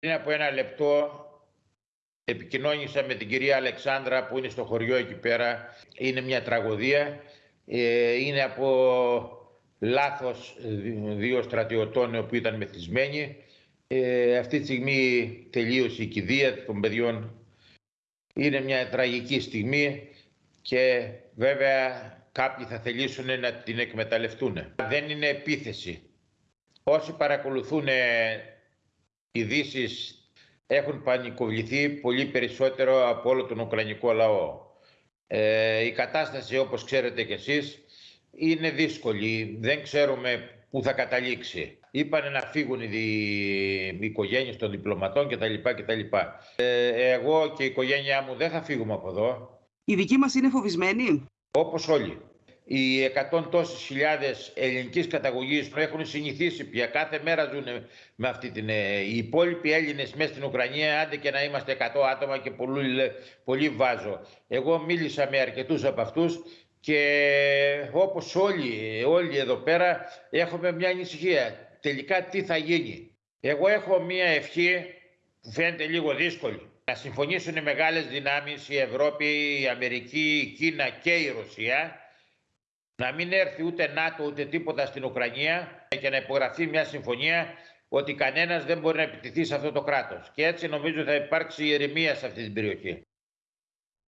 Πριν από ένα λεπτό επικοινώνησα με την κυρία Αλεξάνδρα που είναι στο χωριό εκεί πέρα. Είναι μια τραγωδία. Ε, είναι από λάθος δύο στρατιωτών που ήταν μεθυσμένοι. Ε, αυτή τη στιγμή τελείωσε η κηδεία των παιδιών. Είναι μια τραγική στιγμή και βέβαια κάποιοι θα θελήσουν να την εκμεταλλευτούν. Δεν είναι επίθεση. Όσοι παρακολουθούν ειδήσεις έχουν πανικοβληθεί πολύ περισσότερο από όλο τον Ουκρανικό λαό. Ε, η κατάσταση όπως ξέρετε κι εσείς είναι δύσκολη. Δεν ξέρουμε πού θα καταλήξει. Είπανε να φύγουν οι, οι οικογένειες των διπλωματών κτλ. κτλ. Ε, εγώ και η οικογένειά μου δεν θα φύγουμε από εδώ. Οι δικοί μας είναι φοβισμένοι. Όπως όλοι οι εκατόν τόσες χιλιάδες ελληνικής καταγωγής έχουν συνηθίσει πια κάθε μέρα ζουν με αυτή την... Ε, οι υπόλοιποι Έλληνες μέσα στην Ουκρανία, άντε και να είμαστε 100 άτομα και πολύ, πολύ βάζω. Εγώ μίλησα με αρκετούς από αυτούς και όπως όλοι, όλοι εδώ πέρα έχουμε μια ανησυχία. Τελικά τι θα γίνει. Εγώ έχω μια ευχή που φαίνεται λίγο δύσκολη. Να συμφωνήσουν οι μεγάλες δυνάμεις, η Ευρώπη, η Αμερική, η Κίνα και η Ρωσία να μην έρθει ούτε ΝΑΤΟ ούτε τίποτα στην Ουκρανία και να υπογραφεί μια συμφωνία ότι κανένας δεν μπορεί να επιτεθεί σε αυτό το κράτος. Και έτσι νομίζω θα υπάρξει ηρεμία σε αυτή την περιοχή.